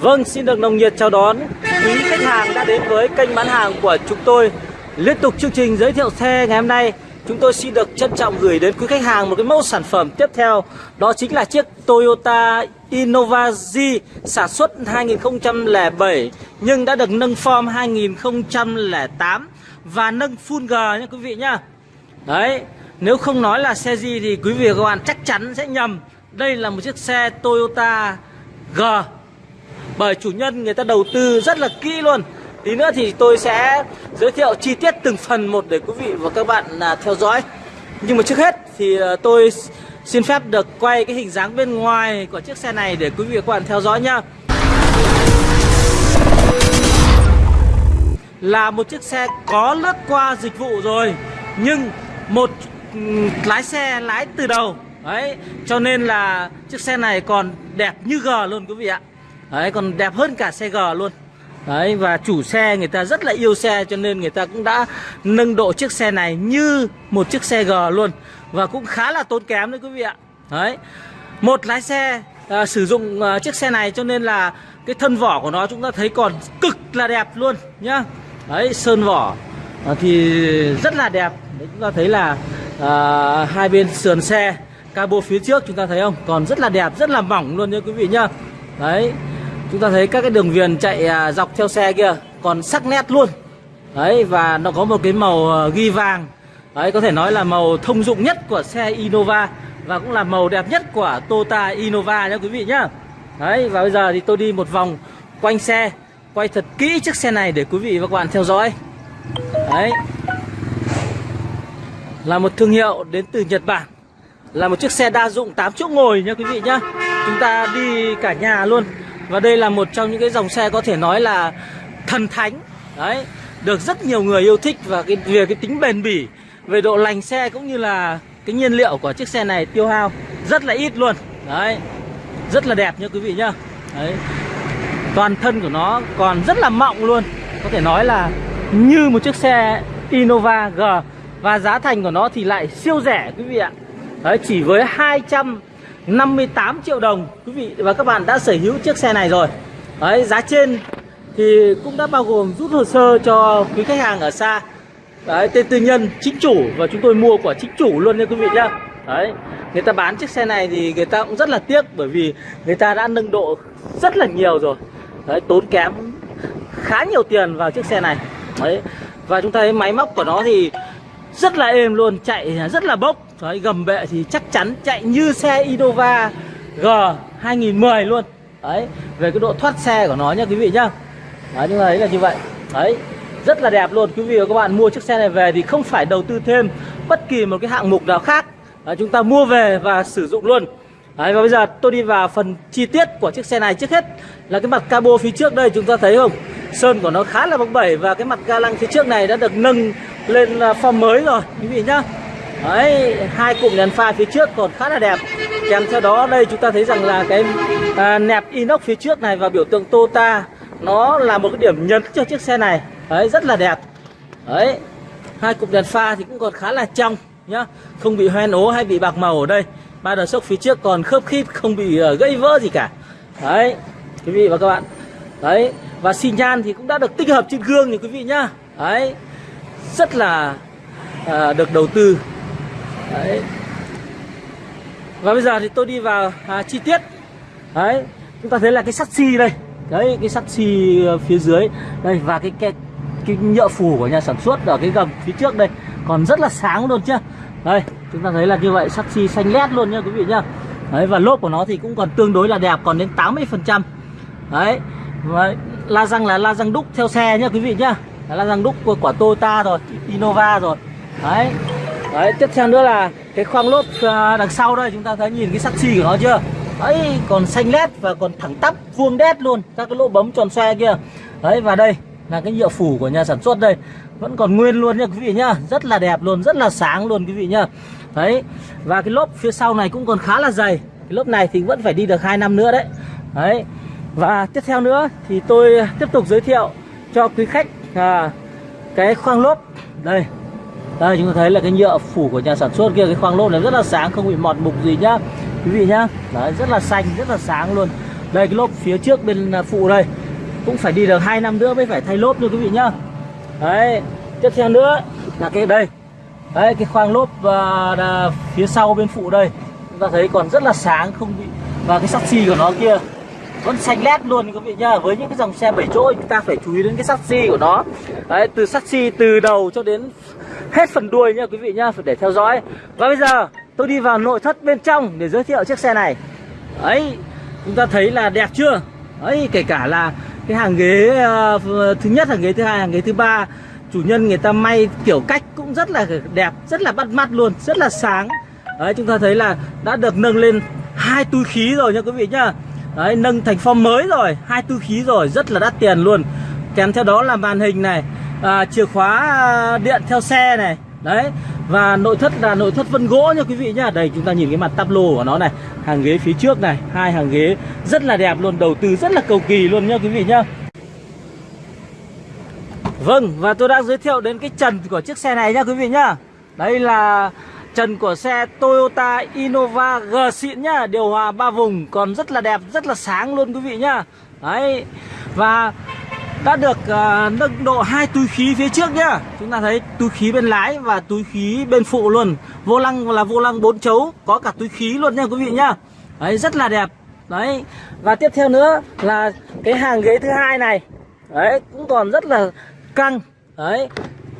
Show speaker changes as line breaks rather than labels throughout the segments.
Vâng, xin được nồng nhiệt chào đón quý khách hàng đã đến với kênh bán hàng của chúng tôi. Liên tục chương trình giới thiệu xe ngày hôm nay Chúng tôi xin được trân trọng gửi đến quý khách hàng một cái mẫu sản phẩm tiếp theo. Đó chính là chiếc Toyota Innova Z sản xuất 2007 Nhưng đã được nâng form 2008 Và nâng full G nha quý vị nhá. Đấy, nếu không nói là xe gì thì quý vị và các bạn chắc chắn sẽ nhầm. Đây là một chiếc xe Toyota G. Bởi chủ nhân người ta đầu tư rất là kỹ luôn. Tí nữa thì tôi sẽ giới thiệu chi tiết từng phần một để quý vị và các bạn à, theo dõi. Nhưng mà trước hết thì à, tôi xin phép được quay cái hình dáng bên ngoài của chiếc xe này để quý vị và các bạn theo dõi nhá. Là một chiếc xe có lướt qua dịch vụ rồi Nhưng một ừ, lái xe lái từ đầu. Đấy, cho nên là chiếc xe này còn đẹp như G luôn quý vị ạ. Đấy còn đẹp hơn cả xe G luôn. Đấy và chủ xe người ta rất là yêu xe cho nên người ta cũng đã nâng độ chiếc xe này như một chiếc xe G luôn. Và cũng khá là tốn kém đấy quý vị ạ. Đấy. Một lái xe à, sử dụng à, chiếc xe này cho nên là cái thân vỏ của nó chúng ta thấy còn cực là đẹp luôn nhá. Đấy sơn vỏ. À, thì rất là đẹp. Đấy, Chúng ta thấy là à, hai bên sườn xe Cabo phía trước chúng ta thấy không? Còn rất là đẹp rất là mỏng luôn nha quý vị nhá. Đấy. Chúng ta thấy các cái đường viền chạy à, dọc theo xe kia còn sắc nét luôn. Đấy và nó có một cái màu à, ghi vàng. Đấy, có thể nói là màu thông dụng nhất của xe Innova Và cũng là màu đẹp nhất của Toyota Innova nhé quý vị nhá. Đấy, và bây giờ thì tôi đi một vòng quanh xe, Quay thật kỹ chiếc xe này để quý vị và các bạn theo dõi. Đấy. Là một thương hiệu đến từ Nhật Bản. Là một chiếc xe đa dụng 8 chỗ ngồi nhá quý vị nhá. Chúng ta đi cả nhà luôn. Và đây là một trong những cái dòng xe có thể nói là thần thánh. Đấy, Được rất nhiều người yêu thích và cái, về cái tính bền bỉ. Về độ lành xe cũng như là cái nhiên liệu của chiếc xe này tiêu hao rất là ít luôn. Đấy Rất là đẹp nha quý vị nhá. Đấy Toàn thân của nó còn rất là mọng luôn. Có thể nói là như một chiếc xe Innova G Và giá thành của nó thì lại siêu rẻ quý vị ạ. Đấy chỉ với 200 58 triệu đồng quý vị và các bạn đã sở hữu chiếc xe này rồi. Đấy, giá trên thì cũng đã bao gồm rút hồ sơ cho quý khách hàng ở xa. Đấy, tên tư nhân chính chủ và chúng tôi mua của chính chủ luôn nha quý vị nhá. Đấy, người ta bán chiếc xe này thì người ta cũng rất là tiếc bởi vì người ta đã nâng độ rất là nhiều rồi. Đấy, tốn kém khá nhiều tiền vào chiếc xe này. Đấy, và chúng ta thấy máy móc của nó thì rất là êm luôn, chạy rất là bốc. Đấy, gầm bệ thì chắc chắn chạy như xe Innova G 2010 luôn. Đấy, về cái độ thoát xe của nó nhá quý vị nhá. Đấy, chúng ta thấy là như vậy. Đấy, rất là đẹp luôn. Quý vị và các bạn mua chiếc xe này về thì không phải đầu tư thêm bất kỳ một cái hạng mục nào khác. Đấy, Chúng ta mua về và sử dụng luôn. Đấy, và bây giờ tôi đi vào phần chi tiết của chiếc xe này Trước hết. Là cái mặt cabo phía trước đây chúng ta thấy không? Sơn của nó khá là bóng bẩy Và cái mặt ga lăng phía trước này đã được nâng lên à, form mới rồi quý vị nhá. Đấy, hai cụm đèn pha phía trước còn khá là đẹp. Kèm theo đó đây chúng ta thấy rằng là cái à, nẹp inox phía trước này và biểu tượng Toyota Nó là một cái điểm nhấn cho chiếc xe này. Đấy, rất là đẹp. Đấy, hai cục đèn pha thì cũng còn khá là trong nhá. Không bị hoen ố hay bị bạc màu ở đây. Ba đờ sốc phía trước còn khớp khít không bị uh, gãy vỡ gì cả. Đấy, quý vị và các bạn. Đấy, và xi nhan thì cũng đã được tích hợp trên gương thì quý vị nhá. Đấy, rất là à, được đầu tư. Đấy. Và bây giờ thì tôi đi vào à, chi tiết. Đấy Chúng ta thấy là cái sắt xi đây. Đấy cái sắt xi ờ, phía dưới. Đây và cái, cái cái nhựa phủ của nhà sản xuất ở cái gầm phía trước đây Còn rất là sáng luôn chứ. Đây chúng ta thấy là như vậy sắc xi xanh lét luôn nha quý vị nhá. Đấy và lốp của nó thì cũng còn tương đối là đẹp Còn đến 80% Đấy và la răng là la răng đúc theo xe nhá quý vị nhá. La răng đúc của, quả Toyota rồi Innova rồi. Đấy Đấy, tiếp theo nữa là cái khoang lốp à, đằng sau đây chúng ta thấy nhìn cái sắc xi của nó chưa? Ấy còn xanh lét và còn thẳng tắp vuông đét luôn Các cái lỗ bấm tròn xoe kia. Đấy, và đây là cái nhựa phủ của nhà sản xuất đây Vẫn còn nguyên luôn nha quý vị nhá. Rất là đẹp luôn, rất là sáng luôn quý vị nhá. Đấy, và cái lốp phía sau này cũng còn khá là dày. Cái lốp này thì vẫn phải đi được 2 năm nữa đấy. Đấy, và tiếp theo nữa thì tôi tiếp tục giới thiệu cho quý khách à, cái khoang lốp. Đây đây chúng ta thấy là cái nhựa phủ của nhà sản xuất kia cái khoang lốp này rất là sáng không bị mọt mục gì nhá quý vị nhá. Đấy rất là xanh rất là sáng luôn. Đây cái lốp phía trước bên phụ đây cũng phải đi được 2 năm nữa mới phải thay lốp nha quý vị nhá. Đấy tiếp theo nữa là cái đây. Đấy cái khoang lốp uh, phía sau bên phụ đây. Chúng ta thấy còn rất là sáng không bị và cái sắt xi của nó kia vẫn xanh lét luôn quý vị nhá. Với những cái dòng xe 7 chỗ chúng ta phải chú ý đến cái sắt xi của nó. Đấy từ sắt xi từ đầu cho đến hết phần đuôi nha quý vị nhá phải để theo dõi. Và bây giờ tôi đi vào nội thất bên trong để giới thiệu chiếc xe này. Ấy chúng ta thấy là đẹp chưa? Ấy kể cả là cái hàng ghế uh, thứ nhất hàng ghế thứ hai hàng ghế thứ ba chủ nhân người ta may kiểu cách cũng rất là đẹp rất là bắt mắt luôn rất là sáng. Đấy chúng ta thấy là đã được nâng lên hai túi khí rồi nha quý vị nhá. Đấy nâng thành form mới rồi hai túi khí rồi rất là đắt tiền luôn. Kèm theo đó là màn hình này à, chìa khóa điện theo xe này. Đấy và nội thất là nội thất vân gỗ nha quý vị nhá. Đây, chúng ta nhìn cái mặt tắp lô của nó này. Hàng ghế phía trước này, hai hàng ghế rất là đẹp luôn, đầu tư rất là cầu kỳ luôn nha quý vị nhá. Vâng và tôi đang giới thiệu đến cái trần của chiếc xe này nha quý vị nhá. Đây là trần của xe Toyota Innova G xịn nhá. Điều hòa ba vùng, còn rất là đẹp, rất là sáng luôn quý vị nhá. Đấy, Và đã được uh, nâng độ hai túi khí phía trước nhá. Chúng ta thấy túi khí bên lái và túi khí bên phụ luôn. Vô lăng là vô lăng bốn chấu Có cả túi khí luôn nha quý vị nhá. Đấy rất là đẹp. Đấy. Và tiếp theo nữa là cái hàng ghế thứ hai này. Đấy cũng còn rất là căng. Đấy.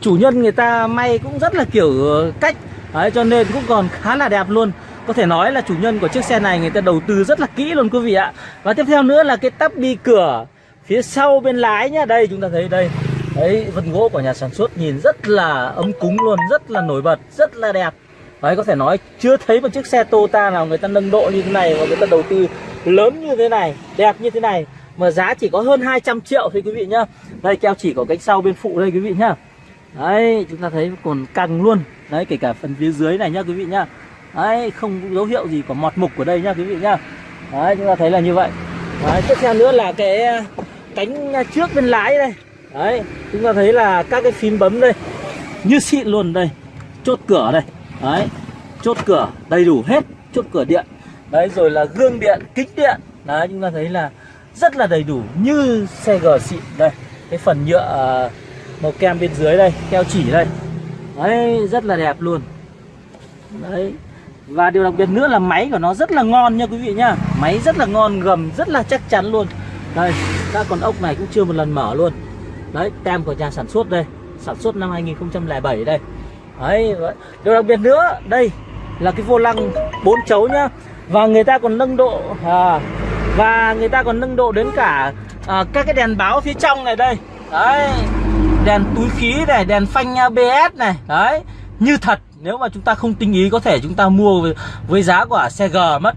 Chủ nhân người ta may cũng rất là kiểu ờ, cách. Đấy cho nên cũng còn khá là đẹp luôn. Có thể nói là chủ nhân của chiếc xe này người ta đầu tư rất là kỹ luôn quý vị ạ. Và tiếp theo nữa là cái tắp đi cửa phía sau bên lái nhá, đây chúng ta thấy đây. Đấy vân gỗ của nhà sản xuất nhìn rất là ấm cúng luôn, rất là nổi bật, rất là đẹp. Đấy, có thể nói chưa thấy một chiếc xe Toyota nào người ta nâng độ như thế này và người ta đầu tư lớn như thế này, đẹp như thế này, mà giá chỉ có hơn 200 triệu thôi quý vị nhá. Đây, keo chỉ có cánh sau bên phụ đây quý vị nhá. Đấy, chúng ta thấy còn căng luôn. Đấy, kể cả phần phía dưới này nhá quý vị nhá. Đấy, không dấu hiệu gì của mọt mục của đây nhá quý vị nhá. Đấy, chúng ta thấy là như vậy đấy, tiếp theo nữa là cái ờ, cánh ờ, trước bên lái đây. Đấy, chúng ta thấy là các cái phím bấm đây, như xịn luôn đây. Chốt cửa đây. Đấy, chốt cửa đầy đủ hết, chốt cửa điện. Đấy, rồi là gương điện, kính điện. Đấy, chúng ta thấy là rất là đầy đủ, như xe G xịn đây. Cái phần nhựa ờ, màu kem bên dưới đây, keo chỉ đây. Đấy, rất là đẹp luôn. Đấy và điều đặc biệt nữa là máy của nó rất là ngon nha quý vị nhá. Máy rất là ngon gầm rất là chắc chắn luôn. Đây các con ốc này cũng chưa một lần mở luôn. Đấy tem của nhà sản xuất đây. Sản xuất năm 2007 đây. Đấy điều đặc biệt nữa đây là cái vô lăng bốn chấu nhá. Và người ta còn nâng độ à, và người ta còn nâng độ đến cả à, các cái đèn báo phía trong này đây. Đấy đèn túi khí này đèn phanh ABS này. Đấy như thật nếu mà chúng ta không tinh ý có thể chúng ta mua với, với giá của xe G mất.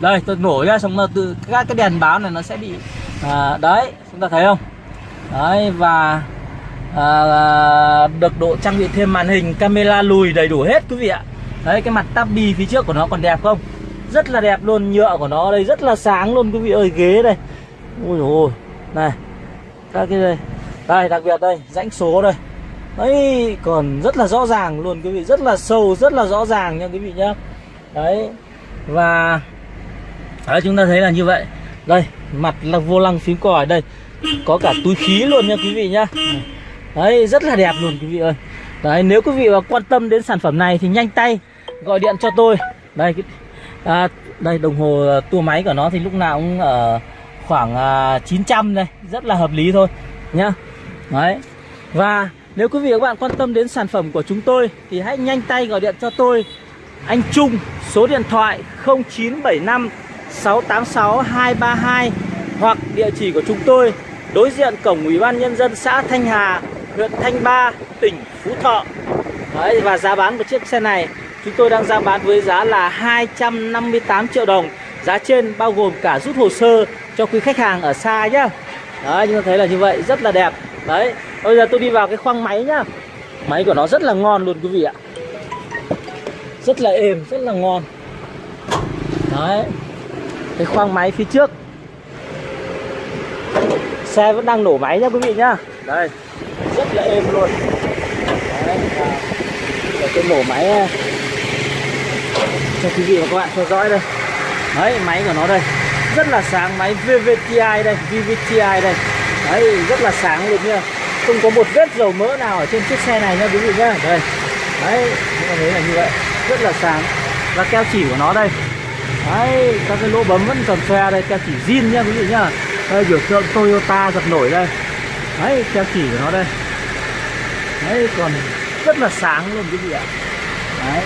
Đây tôi nổi ra xong là từ các cái đèn báo này nó sẽ bị à, đấy chúng ta thấy không? Đấy và à, được độ trang bị thêm màn hình camera lùi đầy đủ hết quý vị ạ. Đấy cái mặt tabi phía trước của nó còn đẹp không? Rất là đẹp luôn nhựa của nó đây rất là sáng luôn quý vị ơi ghế đây. Ui ôi này các cái đây. Đây đặc biệt đây rãnh số đây đấy còn rất là rõ ràng luôn quý vị rất là sâu rất là rõ ràng nha quý vị nhá. Đấy và đấy, chúng ta thấy là như vậy. Đây mặt là vô lăng phím còi đây có cả túi khí luôn nha quý vị nhá. Đấy rất là đẹp luôn quý vị ơi. Đấy nếu quý vị mà quan tâm đến sản phẩm này thì nhanh tay gọi điện cho tôi. Đây à, đây đồng hồ tua máy của nó thì lúc nào cũng ở khoảng à, 900 đây rất là hợp lý thôi nhá. Đấy và nếu quý vị và các bạn quan tâm đến sản phẩm của chúng tôi thì hãy nhanh tay gọi điện cho tôi. Anh Trung số điện thoại 0975 686 232 hoặc địa chỉ của chúng tôi đối diện cổng Ủy ban nhân dân xã Thanh Hà, huyện Thanh Ba, tỉnh Phú Thọ. Đấy, và giá bán của chiếc xe này Chúng tôi đang ra bán với giá là 258 triệu đồng. Giá trên bao gồm cả rút hồ sơ cho quý khách hàng ở xa nhá. Đấy, chúng ta thấy là như vậy, rất là đẹp. Đấy, bây giờ tôi đi vào cái khoang máy nhá. Máy của nó rất là ngon luôn quý vị ạ. Rất là êm, rất là ngon. Đấy. Cái khoang máy phía trước. Xe vẫn đang nổ máy nhá quý vị nhá. Đây. Rất là êm luôn. Đấy, để tôi nổ máy cho quý vị và các bạn theo dõi đây. Đấy máy của nó đây. Rất là sáng máy VVTi đây VVTi đây. Đấy rất là sáng luôn nha không có một vết dầu mỡ nào ở trên chiếc xe này nha quý vị nhá. Đây. Đấy các bạn thấy là như vậy. Rất là sáng. Và keo chỉ của nó đây. Đấy, các cái lỗ bấm vẫn còn xe đây, keo chỉ zin nha quý vị nhá. Đây, biểu tượng Toyota giật nổi đây. Đấy, keo chỉ của nó đây. Đấy, còn rất là sáng luôn, quý vị ạ. Đấy.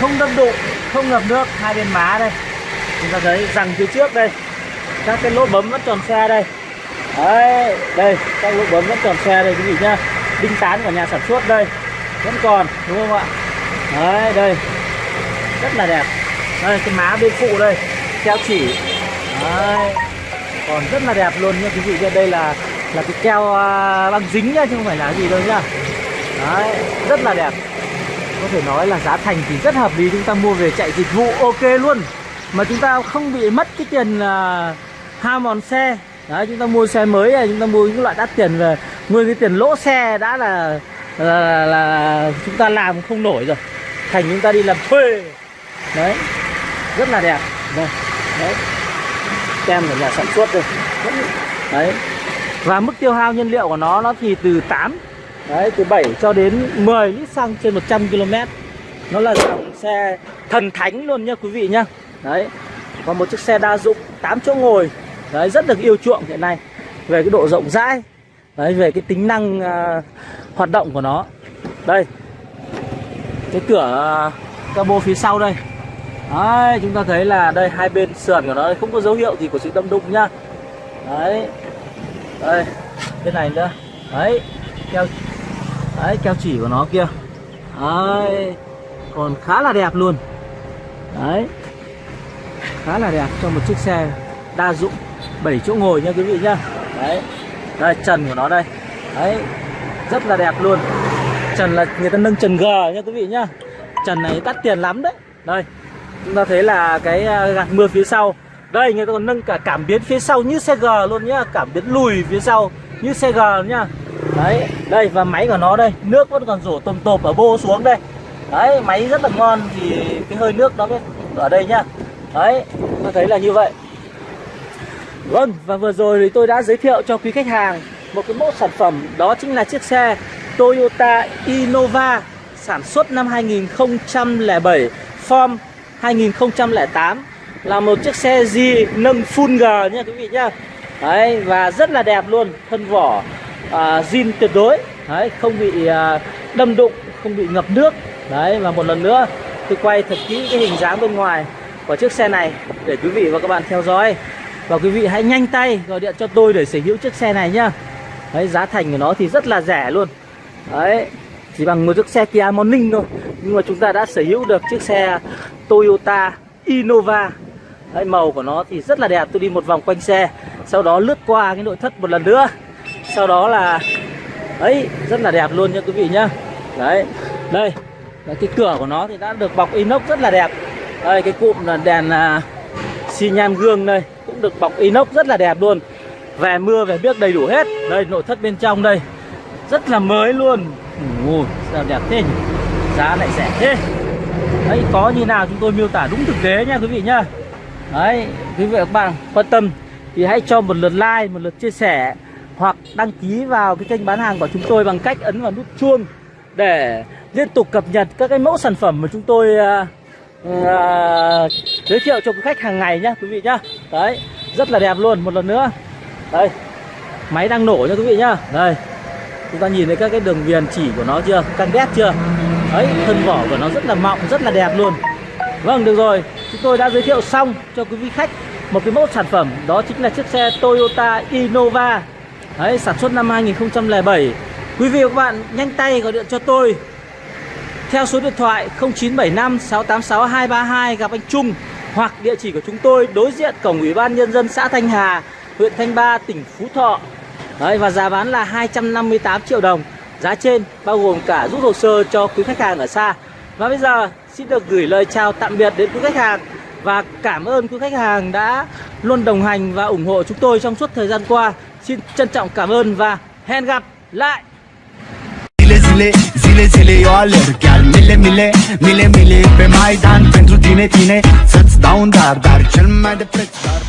Không đâm độ, không ngập nước, hai bên má đây. Chúng ta thấy rằng phía trước đây. Các cái lỗ bấm vẫn tròn xe đây đấy đây các lỗ bấm vẫn còn xe đây quý vị nhá. Đinh tán của nhà sản xuất đây vẫn còn đúng không ạ? Đấy đây. Rất là đẹp. Đây cái má bên phụ đây keo chỉ. Đấy còn rất là đẹp luôn nha quý vị đây là là cái keo à, băng dính nhá chứ không phải là gì đâu nhá. Đấy rất là đẹp. Có thể nói là giá thành thì rất hợp lý chúng ta mua về chạy dịch vụ ok luôn. Mà chúng ta không bị mất cái tiền à, uh, ha mòn xe đấy chúng ta mua xe mới này chúng ta mua những loại đắt tiền về. Nguyên cái tiền lỗ xe đã là là, là, là chúng ta làm không nổi rồi. Thành chúng ta đi làm thuê. Đấy rất là đẹp. Đây đấy. Tem của nhà sản xuất đây. Đấy. Và mức tiêu hao nhiên liệu của nó nó thì từ 8 đấy từ 7 cho đến 10 lít xăng trên 100 km nó là dòng xe thần thánh luôn nha quý vị nhá đấy. Còn một chiếc xe đa dụng 8 chỗ ngồi đấy rất được yêu chuộng hiện nay. Về cái độ rộng rãi đấy về cái tính năng uh, hoạt động của nó. Đây cái cửa uh, cabo phía sau đây. Đấy chúng ta thấy là đây hai bên sườn của nó không có dấu hiệu gì của sự đâm đụng nhá đấy đây bên này nữa. Đấy keo đấy keo chỉ của nó kia. Đấy còn khá là đẹp luôn. Đấy khá là đẹp cho một chiếc xe đa dụng. 7 chỗ ngồi nha quý vị nhá. Đấy. Đây trần của nó đây. Đấy. Rất là đẹp luôn. Trần là người ta nâng trần g nha quý vị nhá. Trần này đắt tiền lắm đấy. Đây chúng ta thấy là cái à, gạt mưa phía sau. Đây người ta còn nâng cả cảm biến phía sau như xe G luôn nhá. Cảm biến lùi phía sau như xe G nhá. Đấy, đây và máy của nó đây. Nước vẫn còn rổ tôm tộp ở bô xuống đây. Đấy, máy rất là ngon Thì cái hơi nước nó ở đây nhá. Đấy, ta thấy là như vậy Vâng, và vừa rồi thì tôi đã giới thiệu cho quý khách hàng Một cái mẫu sản phẩm. Đó chính là chiếc xe Toyota Innova Sản xuất năm 2007 Form 2008 là một chiếc xe di nâng full G nha quý vị nhá. Đấy và rất là đẹp luôn thân vỏ à, zin tuyệt đối. Đấy không bị à, đâm đụng không bị ngập nước. Đấy và một lần nữa tôi quay thật kỹ cái hình dáng bên ngoài của chiếc xe này để quý vị và các bạn theo dõi và quý vị hãy nhanh tay gọi điện cho tôi để sở hữu chiếc xe này nhá. Đấy giá thành của nó thì rất là rẻ luôn. Đấy chỉ bằng một chiếc xe Kia Morning thôi. Nhưng mà chúng ta đã sở hữu được chiếc xe Toyota Innova. Đấy, màu của nó thì rất là đẹp. Tôi đi một vòng quanh xe sau đó lướt qua cái nội thất một lần nữa. Sau đó là ấy rất là đẹp luôn nha quý vị nhá. Đấy đây. Đấy, cái cửa của nó thì đã được bọc inox rất là đẹp. Đây cái cụm là đèn uh, xi nhan gương đây cũng được bọc inox rất là đẹp luôn. Về mưa về biếc đầy đủ hết. Đây nội thất bên trong đây. Rất là mới luôn. Ui, sao đẹp thế nhỉ? Giá lại rẻ thế. Đấy có như nào chúng tôi miêu tả đúng thực tế nha quý vị nhá. Đấy, quý vị và các bạn quan tâm thì hãy cho một lượt like, một lượt chia sẻ hoặc đăng ký vào cái kênh bán hàng của chúng tôi bằng cách ấn vào nút chuông để liên tục cập nhật các cái mẫu sản phẩm mà chúng tôi uh, uh, giới thiệu cho quý khách hàng ngày nhá quý vị nhá. Đấy, rất là đẹp luôn một lần nữa. Đây. Máy đang nổ nha quý vị nhá. Đây. Chúng ta nhìn thấy các cái đường viền chỉ của nó chưa? Căng đét chưa? Đấy, thân vỏ của nó rất là mọng, rất là đẹp luôn. Vâng, được rồi chúng tôi đã giới thiệu xong cho quý vị khách một cái mẫu sản phẩm đó chính là chiếc xe Toyota Innova Đấy, sản xuất năm 2007 quý vị và các bạn nhanh tay gọi điện cho tôi theo số điện thoại 0975 686 232 gặp anh Trung hoặc địa chỉ của chúng tôi đối diện cổng ủy ban nhân dân xã Thanh Hà huyện Thanh Ba tỉnh Phú Thọ Đấy, và giá bán là 258 triệu đồng giá trên bao gồm cả rút hồ sơ cho quý khách hàng ở xa và bây giờ xin được gửi lời chào tạm biệt đến quý khách hàng và cảm ơn quý khách hàng đã luôn đồng hành và ủng hộ chúng tôi trong suốt thời gian qua. Xin trân trọng cảm ơn và hẹn gặp lại.
zile, zile, zile Eu alerg chiar mile, mile, mile, mile Pe Maidan pentru tine, tine Să-ți soundlar Berkilmedi frekler